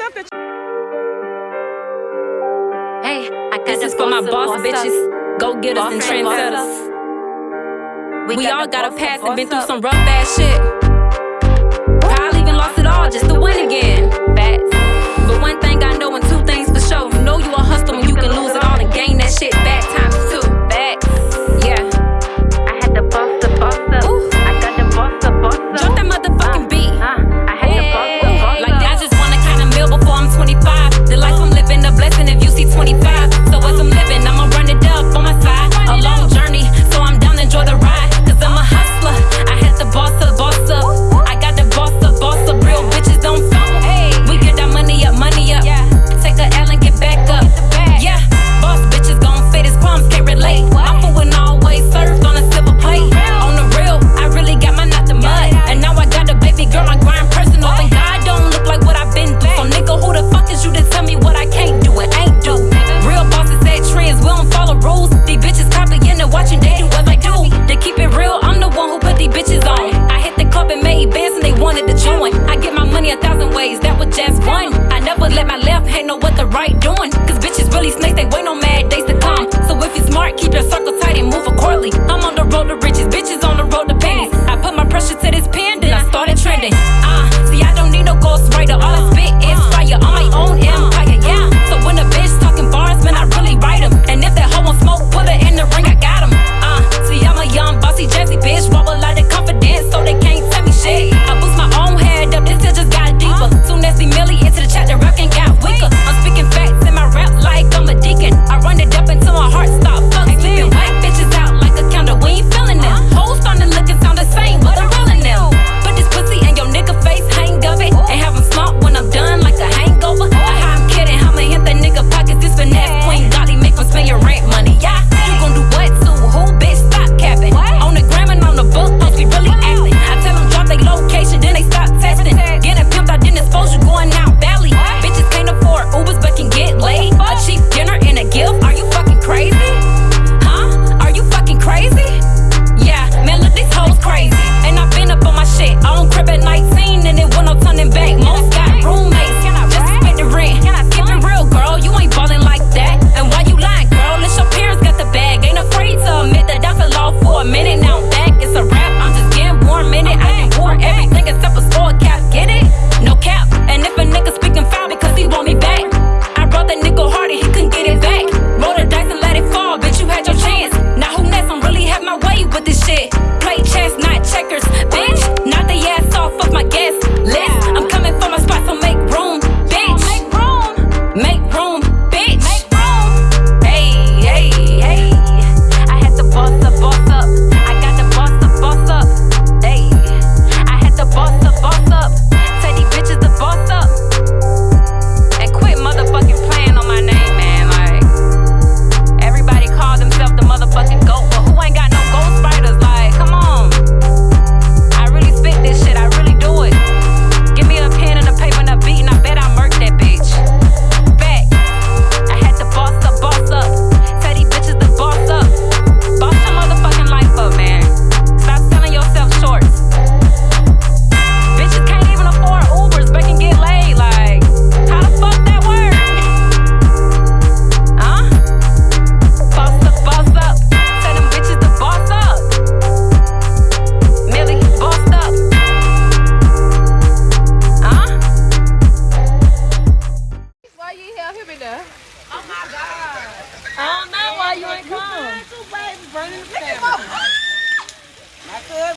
stuff that Hey, I got this, this for my boss bitches. Go get us and trend us. We, we got all got a past and been through some rough ass shit. Probably even lost it all just to win again. Facts. But one thing I know just one. I never let my left hand know what the right doing. Cause bitches really snakes, they wait. love him. Oh my God. I don't know why you ain't come. Look at my